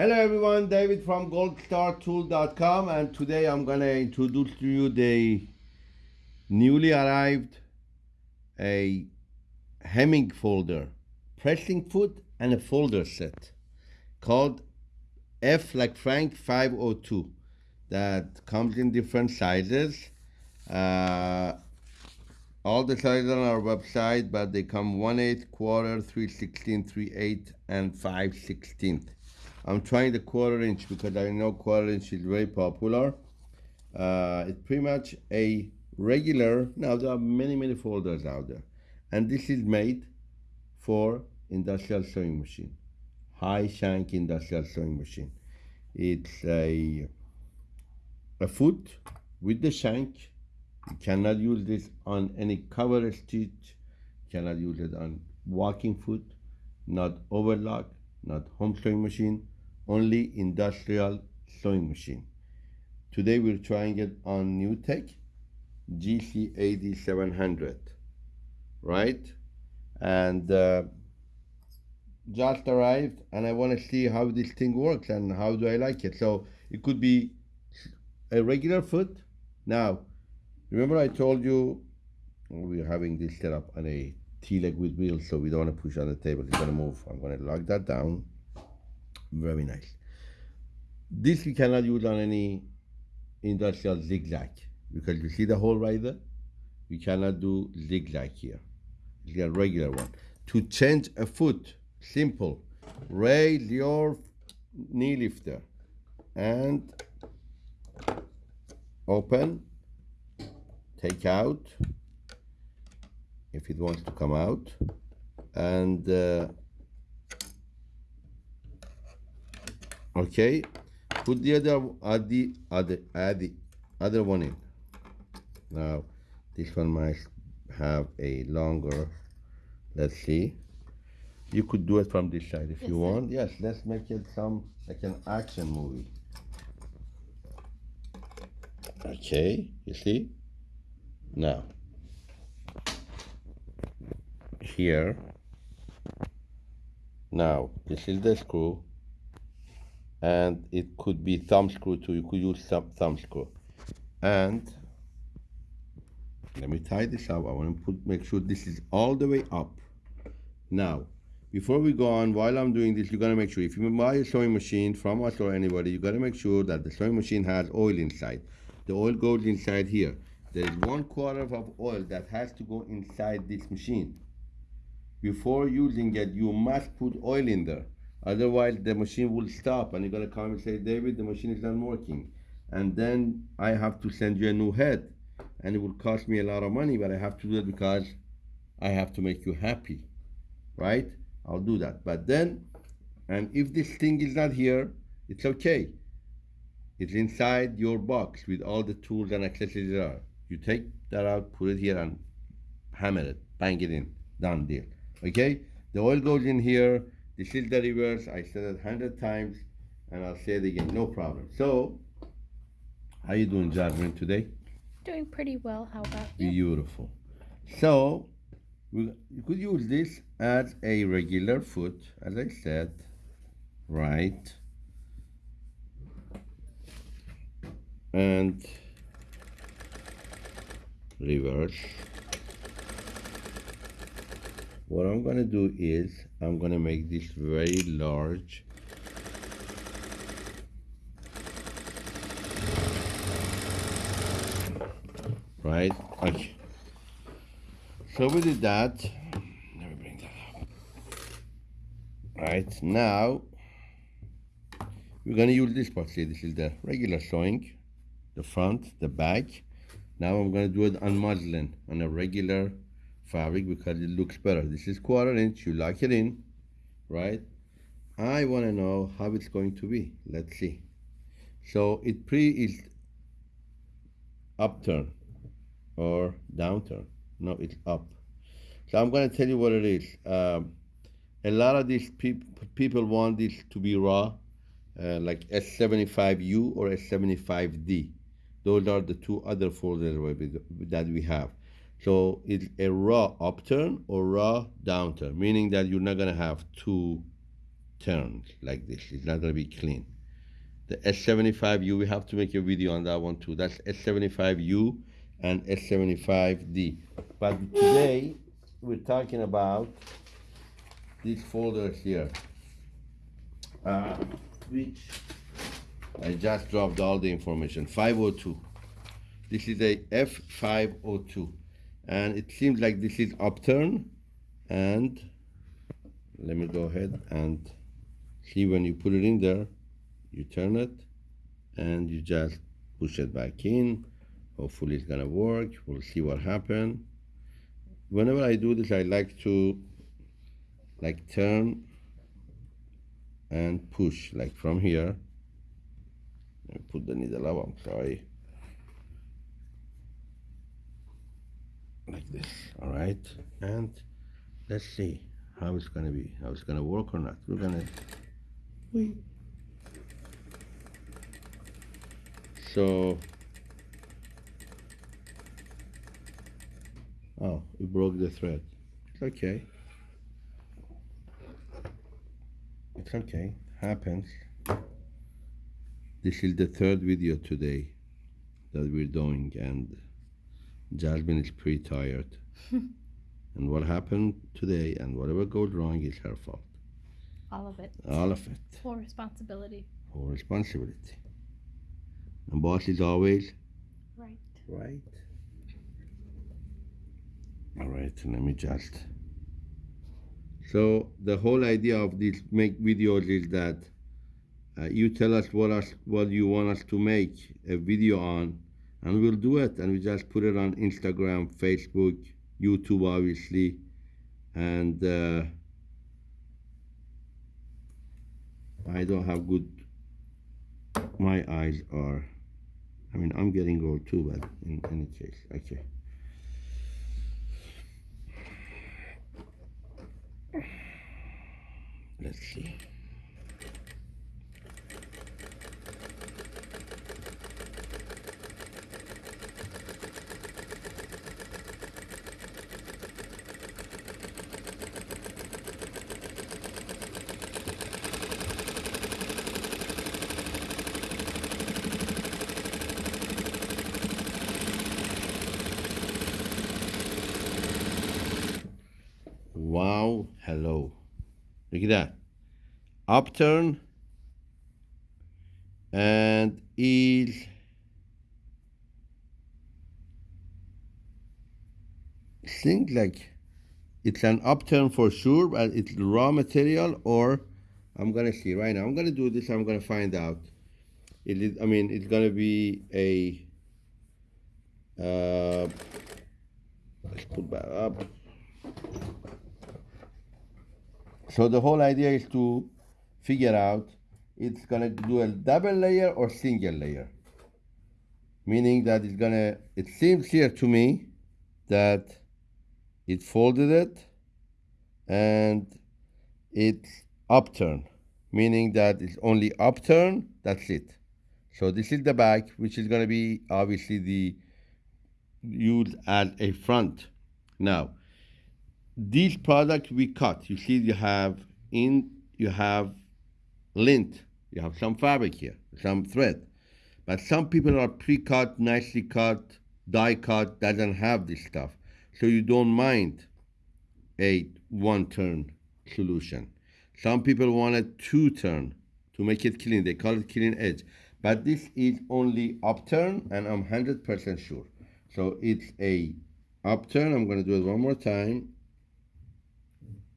Hello everyone, David from goldstartool.com and today I'm to introduce to you the newly arrived a hemming folder, pressing foot and a folder set called F like Frank 502 that comes in different sizes. Uh, all the sizes on our website, but they come 1 8 quarter, 3 16, 3 8, and 5 16. I'm trying the quarter inch because I know quarter inch is very popular. Uh, it's pretty much a regular, now there are many, many folders out there. And this is made for industrial sewing machine, high shank industrial sewing machine. It's a, a foot with the shank. You cannot use this on any cover stitch. You cannot use it on walking foot, not overlock, not home sewing machine, only industrial sewing machine. Today we're trying it on NewTek GC8700, right? And uh, just arrived and I want to see how this thing works and how do I like it. So it could be a regular foot. Now, remember I told you we're having this set up on a T-leg with wheels, so we don't want to push on the table. It's going to move. I'm going to lock that down. Very nice. This we cannot use on any industrial zigzag because you see the hole right there? We cannot do zigzag here. It's a regular one. To change a foot, simple. Raise your knee lifter and open, take out if it wants to come out and uh, okay put the other add the other add the other one in now this one might have a longer let's see. You could do it from this side if yes, you want. Sir. yes let's make it some like an action movie. Okay you see? Now here. Now this is the screw and it could be thumb screw too. You could use some thumb screw and let me tie this up. I want to put make sure this is all the way up. Now before we go on while i'm doing this you got to make sure if you buy a sewing machine from us or anybody you got to make sure that the sewing machine has oil inside. The oil goes inside here. There is one quarter of oil that has to go inside this machine. Before using it you must put oil in there Otherwise, the machine will stop and you're to come and say, David, the machine is not working. And then I have to send you a new head. And it will cost me a lot of money, but I have to do it because I have to make you happy. Right? I'll do that. But then, and if this thing is not here, it's okay. It's inside your box with all the tools and accessories there are. You take that out, put it here, and hammer it, bang it in. Done deal. Okay? The oil goes in here this is the reverse. I said it 100 times and I'll say it again. No problem. So, how you doing, Jasmine, today? Doing pretty well. How about you? Beautiful. So, we, could use this as a regular foot, as I said, right? And reverse what I'm gonna do is I'm gonna make this very large. Right? Okay. So we did that. Let me bring that up. Right now we're gonna use this part see this is the regular sewing the front the back. Now I'm gonna do it on muslin on a regular fabric because it looks better. This is quarter inch, you lock it in, right? I want to know how it's going to be. Let's see. So it pre is upturn or downturn. No, it's up. So I'm going to tell you what it is. Um, a lot of these peop people want this to be raw, uh, like S75U or S75D. Those are the two other folders that we have. So it's a raw upturn or raw downturn, meaning that you're not gonna have two turns like this. It's not gonna be clean. The S75U, we have to make a video on that one too. That's S75U and S75D. But today, we're talking about these folders here, uh, which I just dropped all the information. 502. This is a F502. And it seems like this is upturn. And let me go ahead and see when you put it in there, you turn it and you just push it back in. Hopefully it's gonna work. We'll see what happens. Whenever I do this, I like to like turn and push like from here. Me put the needle up, I'm sorry. Like this, all right? And let's see how it's gonna be, how it's gonna work or not. We're gonna wait. So, oh, we broke the thread. It's okay. It's okay, happens. This is the third video today that we're doing, and Jasmine is pretty tired. and what happened today and whatever goes wrong is her fault. All of it. All of it. Full responsibility. Full responsibility. And boss is always Right. right. All right, let me just. So the whole idea of these make videos is that uh, you tell us what us what you want us to make a video on, and we'll do it, and we just put it on Instagram, Facebook, YouTube, obviously, and uh, I don't have good. My eyes are. I mean, I'm getting old too, but in any case, okay. Let's see. Wow, hello. Look at that. Upturn and is seems like it's an upturn for sure, but it's raw material or I'm gonna see right now. I'm gonna do this, I'm gonna find out. It is I mean it's gonna be a uh let's put that up. So the whole idea is to figure out it's gonna do a double layer or single layer. Meaning that it's gonna, it seems here to me that it folded it and it's upturn, meaning that it's only upturn, that's it. So this is the back, which is gonna be obviously the used as a front. Now, these products we cut. You see, you have in you have lint. You have some fabric here, some thread. But some people are pre-cut, nicely cut, die cut, doesn't have this stuff. So you don't mind a one turn solution. Some people want a two turn to make it clean. They call it clean edge. But this is only upturn, and I'm 100% sure. So it's a upturn. I'm going to do it one more time.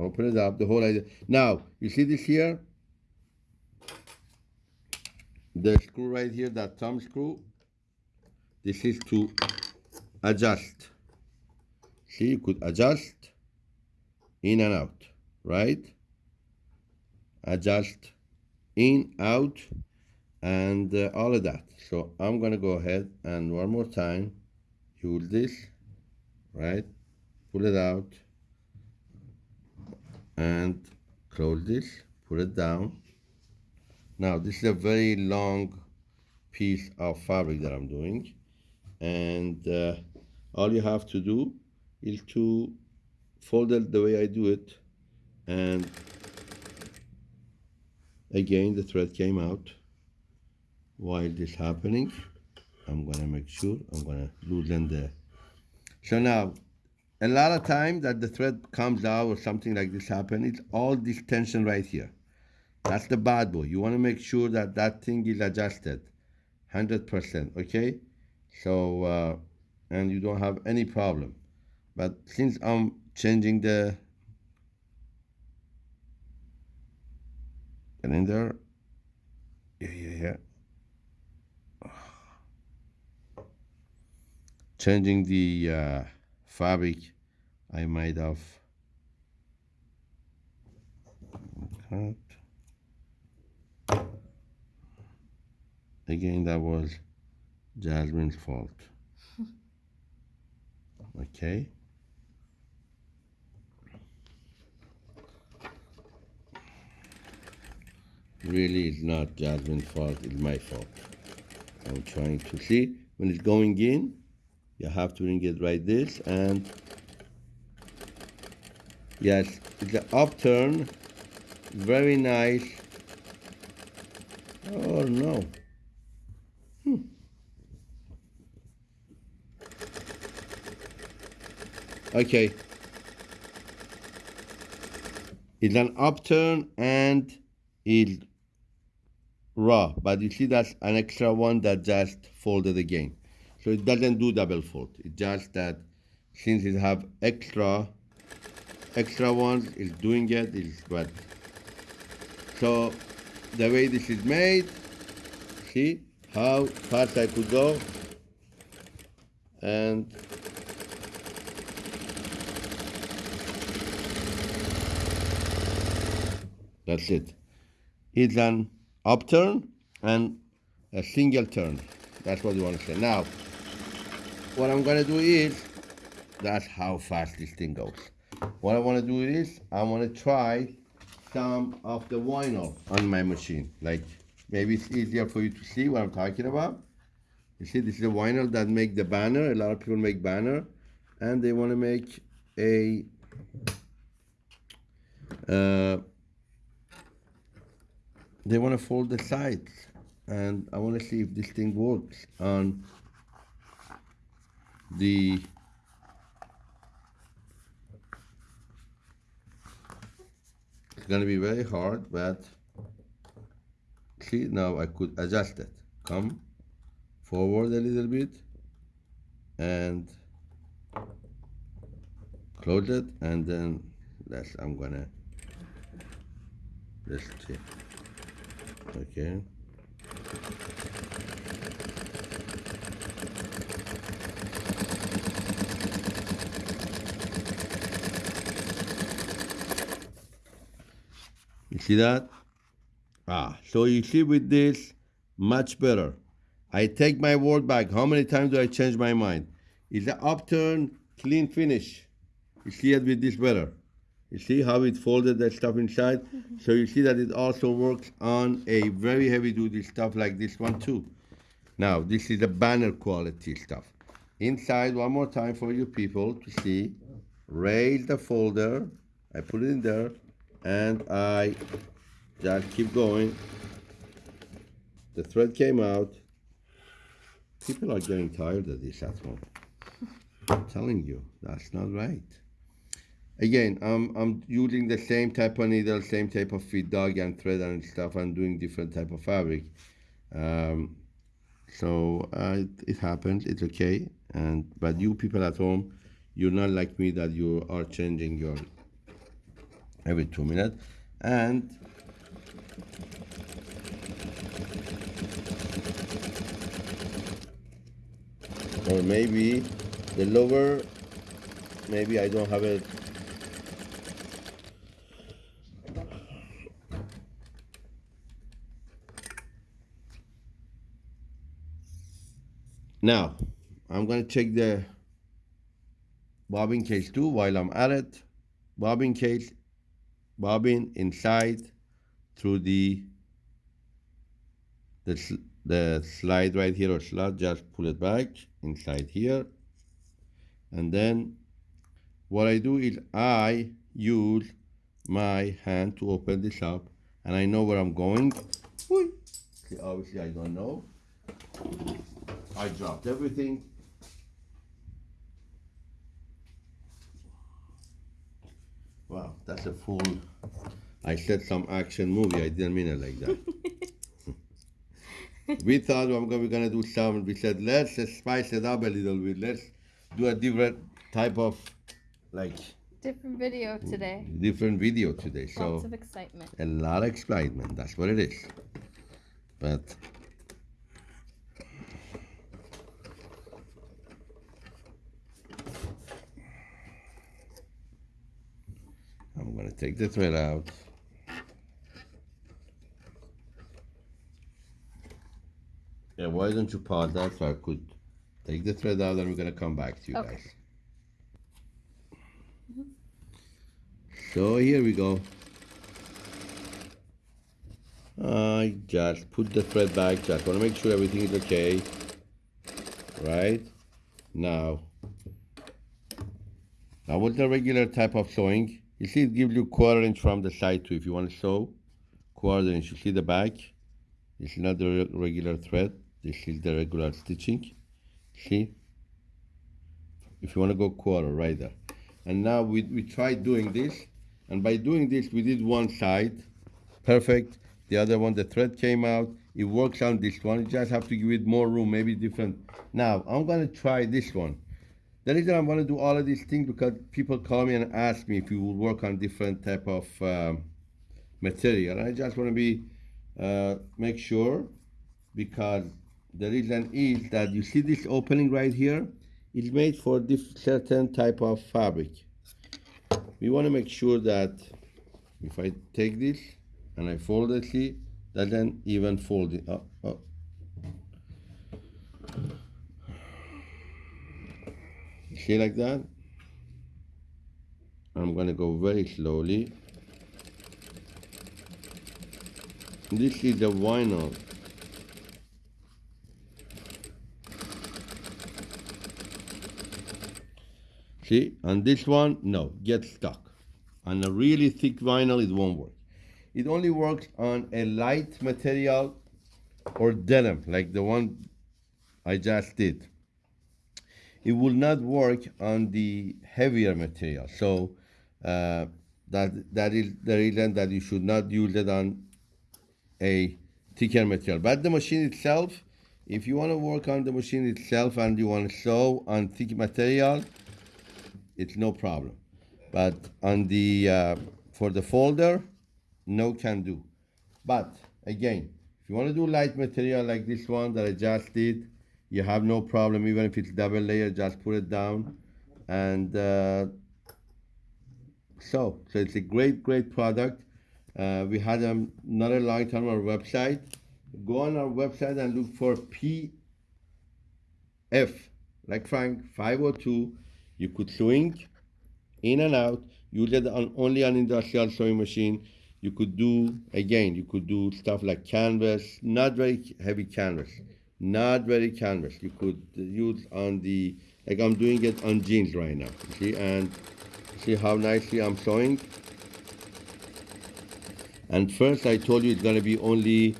Open it up, the whole idea. Now, you see this here? The screw right here, that thumb screw. This is to adjust. See, you could adjust in and out, right? Adjust in, out, and uh, all of that. So I'm gonna go ahead and one more time use this, right? Pull it out and close this, put it down. Now this is a very long piece of fabric that I'm doing and uh, all you have to do is to fold it the way I do it and again the thread came out while this happening I'm gonna make sure I'm gonna loosen the so now a lot of time that the thread comes out or something like this happen it's all this tension right here. That's the bad boy. You want to make sure that that thing is adjusted 100% okay? So uh, and you don't have any problem. But since I'm changing the and in there yeah yeah yeah. Changing the uh, fabric I made of cut. Again that was Jasmine's fault. Okay. Really it's not Jasmine's fault it's my fault. I'm trying to see. When it's going in you have to ring it like this and yes it's an upturn. Very nice. Oh no. Hmm. okay. It's an upturn and it's raw but you see that's an extra one that just folded again so it doesn't do double fold it's just that since it have extra extra ones it's doing it, it is but so the way this is made see how fast I could go? And that's it. It's an upturn and a single turn. That's what you want to say. Now what I'm gonna do is that's how fast this thing goes. What I want to do is I want to try some of the vinyl on my machine. Like maybe it's easier for you to see what I'm talking about. You see this is a vinyl that make the banner. A lot of people make banner and they want to make a uh, they want to fold the sides. And I want to see if this thing works on the it's gonna be very hard but see now I could adjust it. Come forward a little bit and close it and then that's I'm gonna let's see okay you see that ah so you see with this much better. I take my word back. How many times do I change my mind? It's an upturn clean finish. You see it with this better you see how it folded that stuff inside? So you see that it also works on a very heavy duty stuff like this one too. Now, this is a banner quality stuff. Inside, one more time for you people to see, raise the folder, I put it in there, and I just keep going. The thread came out. People are getting tired of this at home. I'm telling you, that's not right again I'm, I'm using the same type of needle same type of feed dog and thread and stuff I'm doing different type of fabric um, so uh, it, it, happens it's okay and but you people at home you're not like me that you are changing your every two minutes and or maybe the lower maybe I don't have it Now, I'm going to check the bobbin case too while I'm at it. Bobbin case, bobbin inside through the the, the slide right here or slot, just pull it back inside here. And then what I do is I use my hand to open this up and I know where I'm going. See, obviously I don't know. I dropped everything. That's a full. I said some action movie. I didn't mean it like that. we thought we were gonna do some. We said let's spice it up a little bit. Let's do a different type of, like, Different video today. different video today. So Lots of excitement. a lot of excitement. That's what it is. But I'm gonna take the thread out. Yeah, why don't you pause that so I could take the thread out and we're gonna come back to you Okay. guys. So here we go. I just put the thread back, just want to make sure everything is okay. Right? Now, that was the regular type of sewing. You see it gives you quarter inch from the side too. If you want to sew, quarter inch. You see the back? This is not the re- regular thread. This is the regular stitching. See? If you want to go quarter, right there. And now we, we tried doing this. And by doing this, we did one side. Perfect. The other one, the thread came out. It works on this one. You just have to give it more room, maybe different. Now, I'm going to try this one. The reason I want to do all of these things because people call me and ask me if you will work on different type of um, material. I just want to be uh, make sure because the reason is that you see this opening right here is made for this certain type of fabric. We want to make sure that if I take this and I fold it, see, doesn't even fold it up. up. See like that? I'm gonna go very slowly. This is the vinyl. See, on this one, no, get stuck. On a really thick vinyl, it won't work. It only works on a light material or denim, like the one I just did. It will not work on the heavier material. So uh, that that is the reason that you should not use it on a thicker material. But the machine itself, if you want to work on the machine itself and you want to sew on thick material, it's no problem. But on the uh, for the folder, no can do. But again, if you want to do light material like this one that I just did, you have no problem. Even if it's double layer, just put it down, and uh, so so it's a great great product. Uh, we had um, another link on our website. Go on our website and look for PF, like Frank 502. You could swing in and out. Use it on, only on industrial sewing machine. You could do again. You could do stuff like canvas, not very heavy canvas, not very canvas. You could use on the like I'm doing it on jeans right now. See and see how nicely I'm sewing. And first I told you it's gonna be only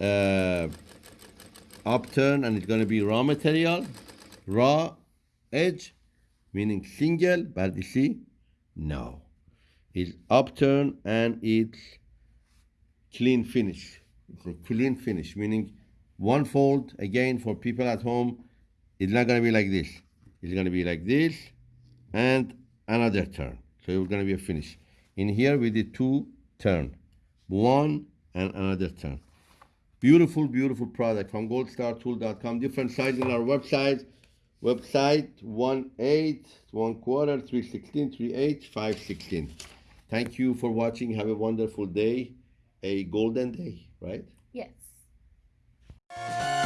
uh, upturn and it's gonna be raw material, raw edge, meaning single, but you see, no. It's upturn and it's clean finish. Clean finish, meaning one fold, again, for people at home, it's not gonna be like this. It's gonna be like this and another turn. So it's gonna be a finish. In here we did two turn, one and another turn. Beautiful, beautiful product from goldstartool.com. Different sizes on our website. Website 1 8, 1 quarter, 316, 3 8, 5 16. Thank you for watching. Have a wonderful day. A golden day, right? Yes. Bye.